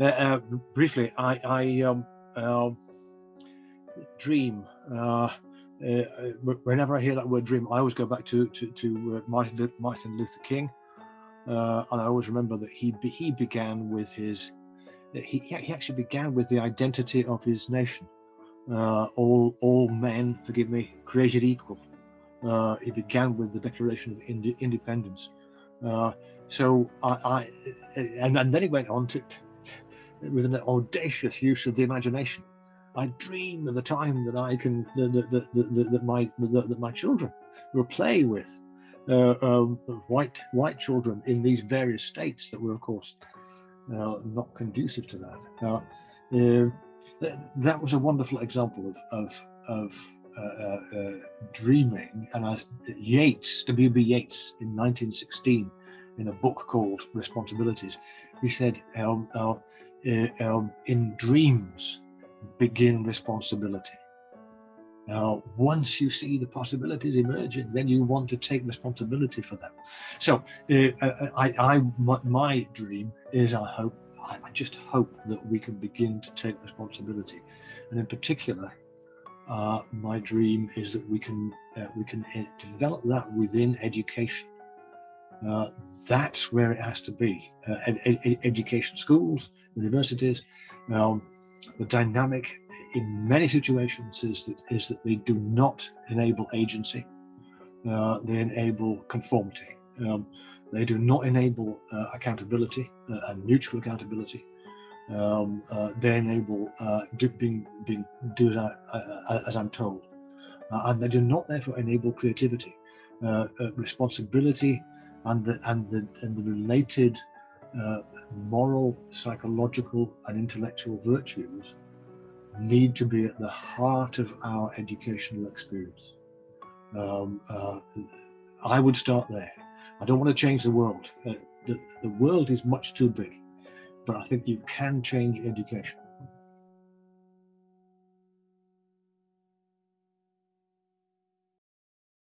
Uh, uh, briefly, I, I um, uh, dream. Uh, uh, whenever I hear that word dream, I always go back to to, to uh, Martin, Martin Luther King, and I always remember that he he began with his he, he actually began with the identity of his nation. all all men, forgive me, created equal. he began with the Declaration of Ind Independence. so I, I and, and then he went on to with an audacious use of the imagination. I dream of the time that I can that, that, that, that my that, my children will play with uh, um, white white children in these various states that were, of course, uh, not conducive to that. Uh, that was a wonderful example of of, of uh, uh, uh, dreaming, and as Yeats, W.B. Yeats, in 1916, in a book called Responsibilities, he said, um, uh, um, in dreams begin responsibility. Now, once you see the possibilities emerging, then you want to take responsibility for them. So, uh, uh I, I, my, my, dream is, I hope, I just hope that we can begin to take responsibility, and in particular, uh, my dream is that we can uh, we can uh, develop that within education. Uh, that's where it has to be. Uh, ed ed education, schools, universities. Um, the dynamic in many situations is that is that they do not enable agency. Uh, they enable conformity. Um, they do not enable uh, accountability uh, and mutual accountability. Um, they enable do, being being do as, I, as I'm told, and they do not therefore enable creativity, responsibility and the and the and the related uh, moral, psychological, and intellectual virtues need to be at the heart of our educational experience. Um, uh, I would start there. I don't want to change the world. Uh, the, the world is much too big, but I think you can change education.